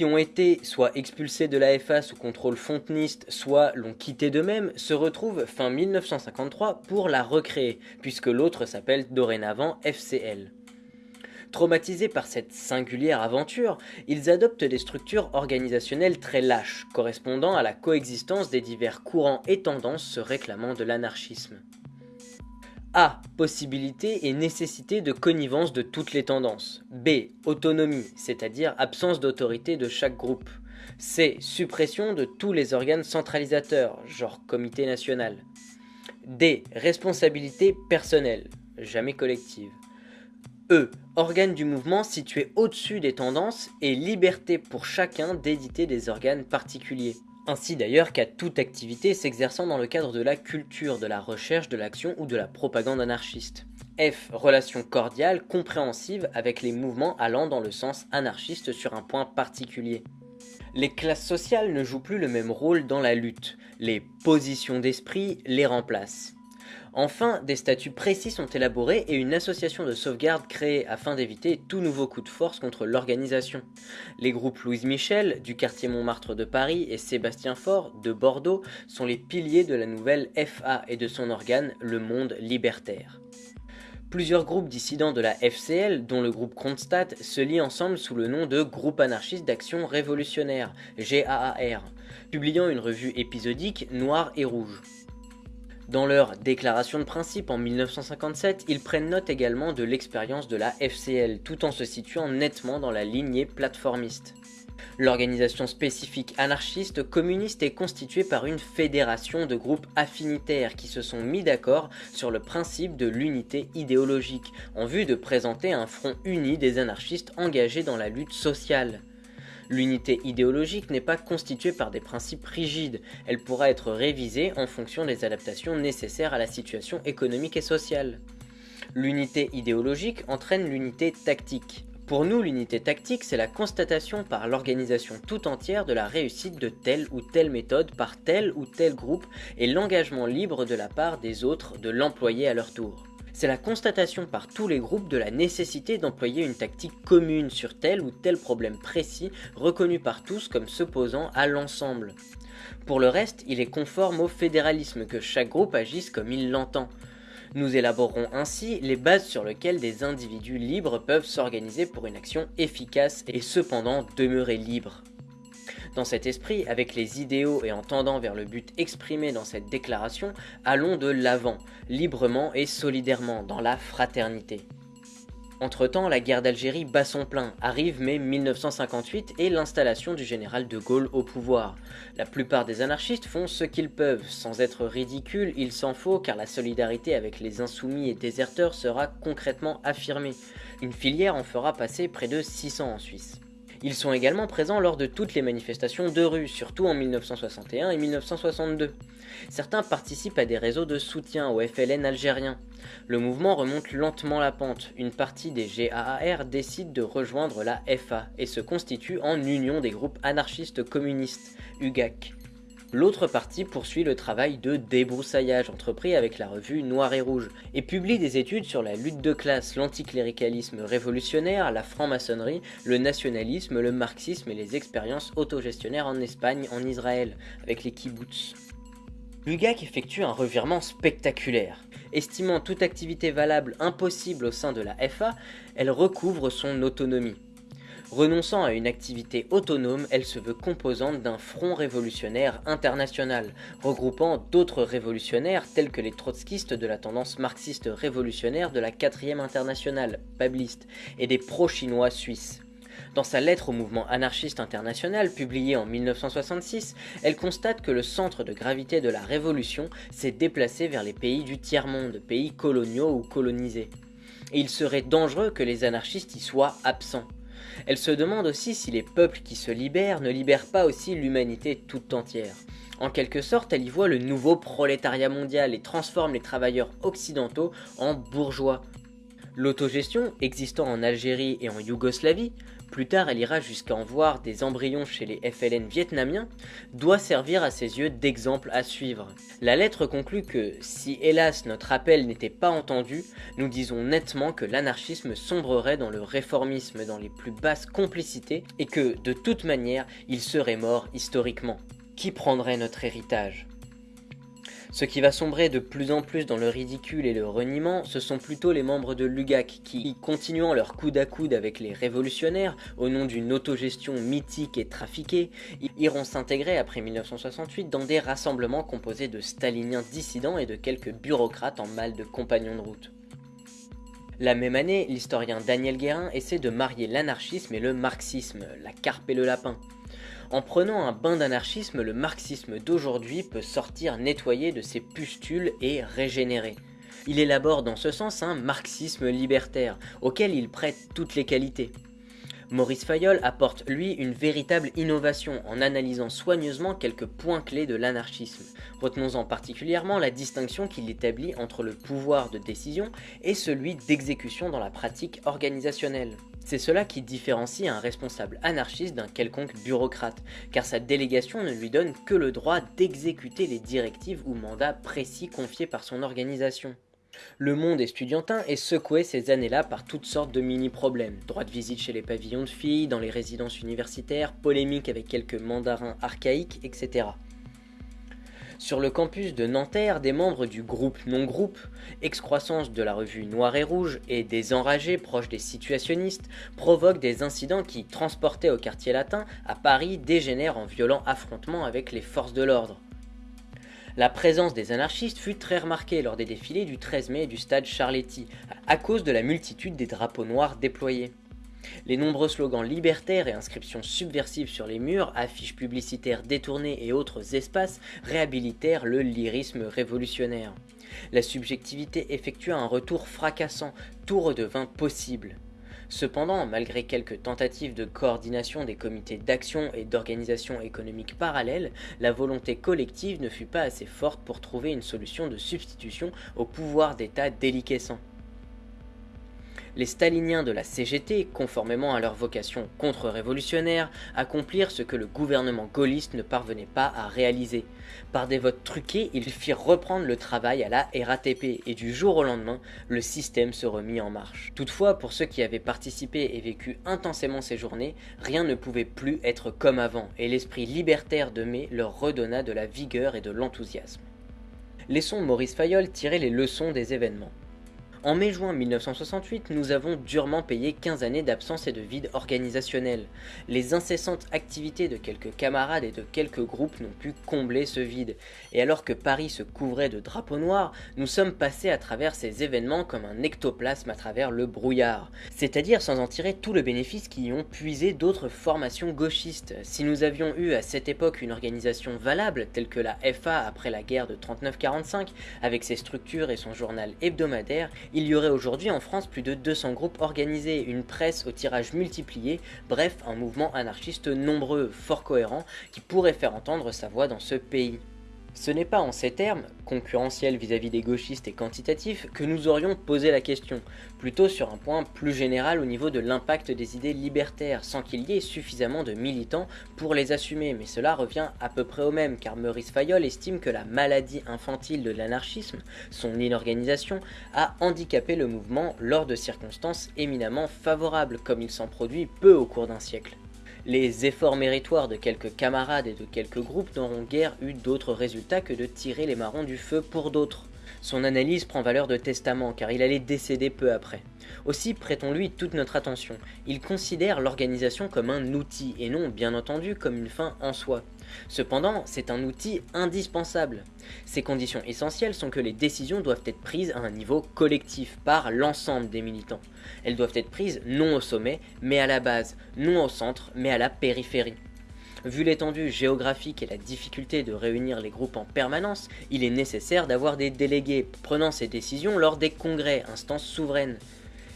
qui ont été soit expulsés de la FA sous contrôle fonteniste, soit l'ont quitté d'eux-mêmes, se retrouvent fin 1953 pour la recréer, puisque l'autre s'appelle dorénavant FCL. Traumatisés par cette singulière aventure, ils adoptent des structures organisationnelles très lâches, correspondant à la coexistence des divers courants et tendances se réclamant de l'anarchisme. A. Possibilité et nécessité de connivence de toutes les tendances. B. Autonomie, c'est-à-dire absence d'autorité de chaque groupe. C. Suppression de tous les organes centralisateurs, genre comité national. D. Responsabilité personnelle, jamais collective. E. Organe du mouvement situé au-dessus des tendances et liberté pour chacun d'éditer des organes particuliers. Ainsi d'ailleurs qu'à toute activité s'exerçant dans le cadre de la culture, de la recherche, de l'action ou de la propagande anarchiste. F. Relation cordiale, compréhensive avec les mouvements allant dans le sens anarchiste sur un point particulier. Les classes sociales ne jouent plus le même rôle dans la lutte, les positions d'esprit les remplacent. Enfin, des statuts précis sont élaborés et une association de sauvegarde créée afin d'éviter tout nouveau coup de force contre l'organisation. Les groupes Louise Michel, du quartier Montmartre de Paris, et Sébastien Faure, de Bordeaux, sont les piliers de la nouvelle FA et de son organe, le Monde Libertaire. Plusieurs groupes dissidents de la FCL, dont le groupe Kronstadt, se lient ensemble sous le nom de Groupe anarchiste d'action révolutionnaire, GAAR, publiant une revue épisodique Noir et Rouge. Dans leur déclaration de principe en 1957, ils prennent note également de l'expérience de la FCL, tout en se situant nettement dans la lignée plateformiste. L'organisation spécifique anarchiste communiste est constituée par une fédération de groupes affinitaires qui se sont mis d'accord sur le principe de l'unité idéologique, en vue de présenter un front uni des anarchistes engagés dans la lutte sociale. L'unité idéologique n'est pas constituée par des principes rigides, elle pourra être révisée en fonction des adaptations nécessaires à la situation économique et sociale. L'unité idéologique entraîne l'unité tactique. Pour nous, l'unité tactique, c'est la constatation par l'organisation tout entière de la réussite de telle ou telle méthode par tel ou tel groupe et l'engagement libre de la part des autres de l'employer à leur tour c'est la constatation par tous les groupes de la nécessité d'employer une tactique commune sur tel ou tel problème précis reconnu par tous comme s'opposant à l'ensemble. Pour le reste, il est conforme au fédéralisme que chaque groupe agisse comme il l'entend. Nous élaborerons ainsi les bases sur lesquelles des individus libres peuvent s'organiser pour une action efficace et cependant demeurer libres. Dans cet esprit, avec les idéaux et en tendant vers le but exprimé dans cette déclaration, allons de l'avant, librement et solidairement, dans la fraternité. Entre-temps, la guerre d'Algérie bat son plein, arrive mai 1958 et l'installation du général de Gaulle au pouvoir. La plupart des anarchistes font ce qu'ils peuvent, sans être ridicules, il s'en faut car la solidarité avec les insoumis et déserteurs sera concrètement affirmée. Une filière en fera passer près de 600 en Suisse. Ils sont également présents lors de toutes les manifestations de rue, surtout en 1961 et 1962. Certains participent à des réseaux de soutien au FLN algérien. Le mouvement remonte lentement la pente. Une partie des GAAR décide de rejoindre la FA et se constitue en Union des groupes anarchistes communistes, UGAC. L'autre partie poursuit le travail de débroussaillage entrepris avec la revue Noir et Rouge et publie des études sur la lutte de classe, l'anticléricalisme révolutionnaire, la franc-maçonnerie, le nationalisme, le marxisme et les expériences autogestionnaires en Espagne, en Israël, avec les kibbutz. L'UGAC effectue un revirement spectaculaire. Estimant toute activité valable impossible au sein de la FA, elle recouvre son autonomie. Renonçant à une activité autonome, elle se veut composante d'un front révolutionnaire international, regroupant d'autres révolutionnaires tels que les trotskistes de la tendance marxiste révolutionnaire de la 4ème internationale, pabliste, et des pro-chinois suisses. Dans sa lettre au mouvement anarchiste international publiée en 1966, elle constate que le centre de gravité de la révolution s'est déplacé vers les pays du tiers-monde, pays coloniaux ou colonisés. Et il serait dangereux que les anarchistes y soient absents. Elle se demande aussi si les peuples qui se libèrent ne libèrent pas aussi l'humanité toute entière. En quelque sorte, elle y voit le nouveau prolétariat mondial et transforme les travailleurs occidentaux en bourgeois. L'autogestion, existant en Algérie et en Yougoslavie, plus tard elle ira jusqu'à en voir des embryons chez les FLN vietnamiens, doit servir à ses yeux d'exemple à suivre. La lettre conclut que, si hélas notre appel n'était pas entendu, nous disons nettement que l'anarchisme sombrerait dans le réformisme dans les plus basses complicités et que, de toute manière, il serait mort historiquement. Qui prendrait notre héritage? Ce qui va sombrer de plus en plus dans le ridicule et le reniement, ce sont plutôt les membres de l'UGAC qui, continuant leur coude à coude avec les révolutionnaires, au nom d'une autogestion mythique et trafiquée, iront s'intégrer après 1968 dans des rassemblements composés de staliniens dissidents et de quelques bureaucrates en mal de compagnons de route. La même année, l'historien Daniel Guérin essaie de marier l'anarchisme et le marxisme, la carpe et le lapin. En prenant un bain d'anarchisme, le marxisme d'aujourd'hui peut sortir nettoyé de ses pustules et régénérer. Il élabore dans ce sens un marxisme libertaire, auquel il prête toutes les qualités. Maurice Fayol apporte lui une véritable innovation en analysant soigneusement quelques points clés de l'anarchisme. Retenons-en particulièrement la distinction qu'il établit entre le pouvoir de décision et celui d'exécution dans la pratique organisationnelle. C'est cela qui différencie un responsable anarchiste d'un quelconque bureaucrate, car sa délégation ne lui donne que le droit d'exécuter les directives ou mandats précis confiés par son organisation. Le monde estudiantin est secoué ces années-là par toutes sortes de mini-problèmes. Droit de visite chez les pavillons de filles, dans les résidences universitaires, polémiques avec quelques mandarins archaïques, etc. Sur le campus de Nanterre, des membres du groupe non-groupe, excroissance de la revue Noir et Rouge et des enragés proches des situationnistes, provoquent des incidents qui, transportés au quartier latin, à Paris, dégénèrent en violents affrontements avec les forces de l'ordre. La présence des anarchistes fut très remarquée lors des défilés du 13 mai du stade Charletti, à cause de la multitude des drapeaux noirs déployés. Les nombreux slogans libertaires et inscriptions subversives sur les murs, affiches publicitaires détournées et autres espaces réhabilitèrent le lyrisme révolutionnaire. La subjectivité effectua un retour fracassant, tout redevint possible. Cependant, malgré quelques tentatives de coordination des comités d'action et d'organisation économique parallèles, la volonté collective ne fut pas assez forte pour trouver une solution de substitution au pouvoir d'État déliquescent les staliniens de la CGT, conformément à leur vocation contre-révolutionnaire, accomplirent ce que le gouvernement gaulliste ne parvenait pas à réaliser. Par des votes truqués, ils firent reprendre le travail à la RATP et du jour au lendemain, le système se remit en marche. Toutefois, pour ceux qui avaient participé et vécu intensément ces journées, rien ne pouvait plus être comme avant et l'esprit libertaire de mai leur redonna de la vigueur et de l'enthousiasme. Laissons Maurice Fayol tirer les leçons des événements. En mai-juin 1968, nous avons durement payé 15 années d'absence et de vide organisationnel. Les incessantes activités de quelques camarades et de quelques groupes n'ont pu combler ce vide. Et alors que Paris se couvrait de drapeaux noirs, nous sommes passés à travers ces événements comme un ectoplasme à travers le brouillard. C'est-à-dire sans en tirer tout le bénéfice qui y ont puisé d'autres formations gauchistes. Si nous avions eu à cette époque une organisation valable, telle que la FA après la guerre de 39-45, avec ses structures et son journal hebdomadaire, il y aurait aujourd'hui en France plus de 200 groupes organisés, une presse au tirage multiplié, bref, un mouvement anarchiste nombreux, fort cohérent, qui pourrait faire entendre sa voix dans ce pays. Ce n'est pas en ces termes, concurrentiels vis-à-vis des gauchistes et quantitatifs, que nous aurions posé la question, plutôt sur un point plus général au niveau de l'impact des idées libertaires, sans qu'il y ait suffisamment de militants pour les assumer, mais cela revient à peu près au même, car Maurice Fayol estime que la maladie infantile de l'anarchisme, son inorganisation, a handicapé le mouvement lors de circonstances éminemment favorables, comme il s'en produit peu au cours d'un siècle. Les efforts méritoires de quelques camarades et de quelques groupes n'auront guère eu d'autres résultats que de tirer les marrons du feu pour d'autres. Son analyse prend valeur de testament car il allait décéder peu après. Aussi prêtons-lui toute notre attention. Il considère l'organisation comme un outil et non bien entendu comme une fin en soi. Cependant, c'est un outil indispensable. Ces conditions essentielles sont que les décisions doivent être prises à un niveau collectif par l'ensemble des militants. Elles doivent être prises non au sommet, mais à la base, non au centre, mais à la périphérie. Vu l'étendue géographique et la difficulté de réunir les groupes en permanence, il est nécessaire d'avoir des délégués prenant ces décisions lors des congrès, instances souveraines.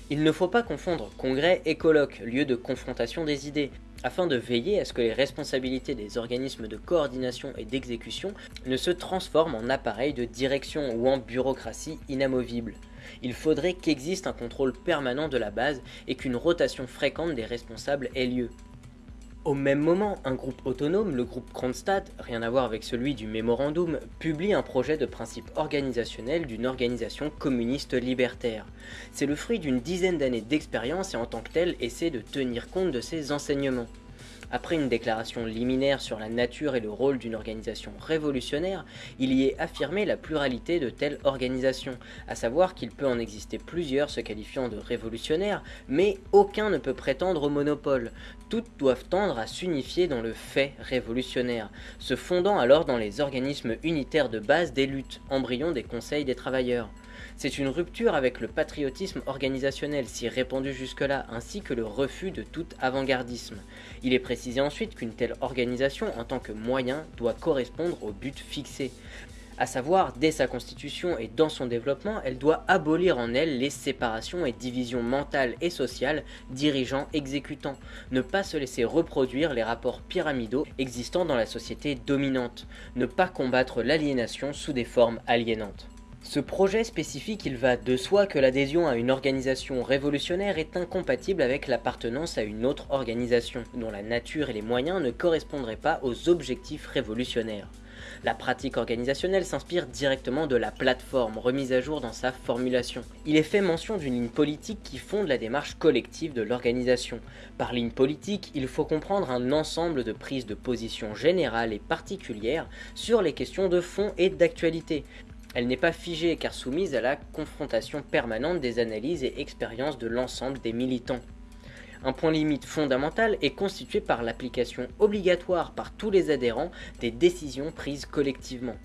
Il ne faut pas confondre congrès et colloque, lieu de confrontation des idées, afin de veiller à ce que les responsabilités des organismes de coordination et d'exécution ne se transforment en appareils de direction ou en bureaucratie inamovible. il faudrait qu'existe un contrôle permanent de la base et qu'une rotation fréquente des responsables ait lieu. Au même moment, un groupe autonome, le groupe Kronstadt, rien à voir avec celui du mémorandum, publie un projet de principe organisationnel d'une organisation communiste libertaire. C'est le fruit d'une dizaine d'années d'expérience et en tant que tel essaie de tenir compte de ses enseignements. Après une déclaration liminaire sur la nature et le rôle d'une organisation révolutionnaire, il y est affirmé la pluralité de telles organisations, à savoir qu'il peut en exister plusieurs se qualifiant de révolutionnaires, mais aucun ne peut prétendre au monopole. Toutes doivent tendre à s'unifier dans le fait révolutionnaire, se fondant alors dans les organismes unitaires de base des luttes, embryons des conseils des travailleurs. C'est une rupture avec le patriotisme organisationnel si répandu jusque-là, ainsi que le refus de tout avant-gardisme. Il est précisé ensuite qu'une telle organisation, en tant que moyen, doit correspondre au but fixé. À savoir, dès sa constitution et dans son développement, elle doit abolir en elle les séparations et divisions mentales et sociales, dirigeants-exécutants, ne pas se laisser reproduire les rapports pyramidaux existant dans la société dominante, ne pas combattre l'aliénation sous des formes aliénantes. Ce projet spécifique, il va de soi que l'adhésion à une organisation révolutionnaire est incompatible avec l'appartenance à une autre organisation, dont la nature et les moyens ne correspondraient pas aux objectifs révolutionnaires. La pratique organisationnelle s'inspire directement de la plateforme remise à jour dans sa formulation. Il est fait mention d'une ligne politique qui fonde la démarche collective de l'organisation. Par ligne politique, il faut comprendre un ensemble de prises de position générales et particulières sur les questions de fond et d'actualité, elle n'est pas figée car soumise à la confrontation permanente des analyses et expériences de l'ensemble des militants. Un point limite fondamental est constitué par l'application obligatoire par tous les adhérents des décisions prises collectivement.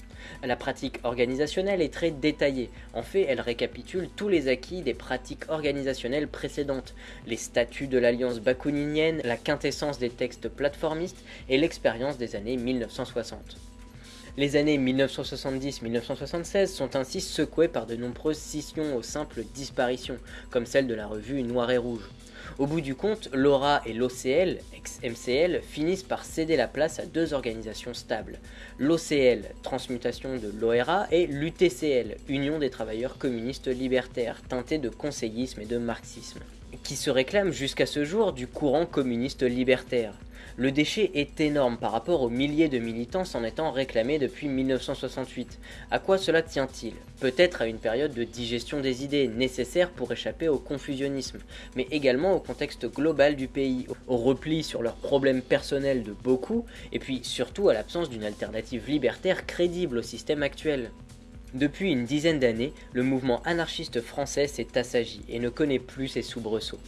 La pratique organisationnelle est très détaillée. En fait, elle récapitule tous les acquis des pratiques organisationnelles précédentes, les statuts de l'alliance bakouninienne, la quintessence des textes plateformistes et l'expérience des années 1960. Les années 1970-1976 sont ainsi secouées par de nombreuses scissions aux simples disparitions, comme celle de la revue Noir et Rouge. Au bout du compte, l'ORA et l'OCL, ex-MCL, finissent par céder la place à deux organisations stables. L'OCL, transmutation de l'ORA, et l'UTCL, Union des travailleurs communistes libertaires, teintée de conseillisme et de marxisme, qui se réclament jusqu'à ce jour du courant communiste libertaire. Le déchet est énorme par rapport aux milliers de militants s'en étant réclamés depuis 1968. À quoi cela tient-il? Peut-être à une période de digestion des idées nécessaire pour échapper au confusionnisme, mais également au contexte global du pays, au repli sur leurs problèmes personnels de beaucoup, et puis surtout à l'absence d'une alternative libertaire crédible au système actuel. Depuis une dizaine d'années, le mouvement anarchiste français s'est assagi et ne connaît plus ses soubresauts.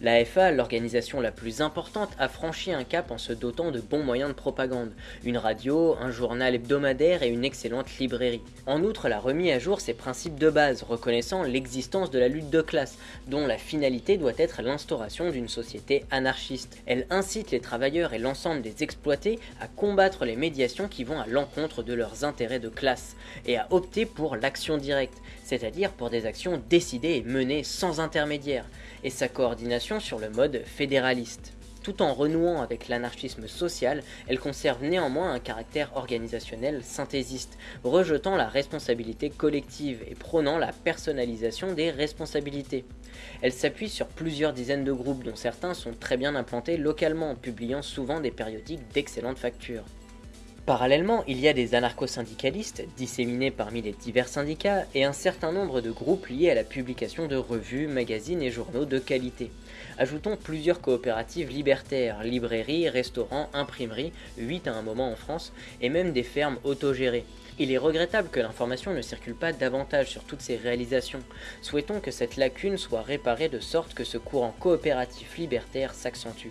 L'AFA, l'organisation la plus importante, a franchi un cap en se dotant de bons moyens de propagande, une radio, un journal hebdomadaire et une excellente librairie. En outre, elle a remis à jour ses principes de base, reconnaissant l'existence de la lutte de classe, dont la finalité doit être l'instauration d'une société anarchiste. Elle incite les travailleurs et l'ensemble des exploités à combattre les médiations qui vont à l'encontre de leurs intérêts de classe, et à opter pour l'action directe, c'est-à-dire pour des actions décidées et menées sans intermédiaire sur le mode fédéraliste. Tout en renouant avec l'anarchisme social, elle conserve néanmoins un caractère organisationnel synthésiste, rejetant la responsabilité collective et prônant la personnalisation des responsabilités. Elle s'appuie sur plusieurs dizaines de groupes dont certains sont très bien implantés localement, publiant souvent des périodiques d'excellente facture. Parallèlement, il y a des anarcho-syndicalistes disséminés parmi les divers syndicats et un certain nombre de groupes liés à la publication de revues, magazines et journaux de qualité. Ajoutons plusieurs coopératives libertaires, librairies, restaurants, imprimeries, 8 à un moment en France, et même des fermes autogérées. Il est regrettable que l'information ne circule pas davantage sur toutes ces réalisations. Souhaitons que cette lacune soit réparée de sorte que ce courant coopératif libertaire s'accentue.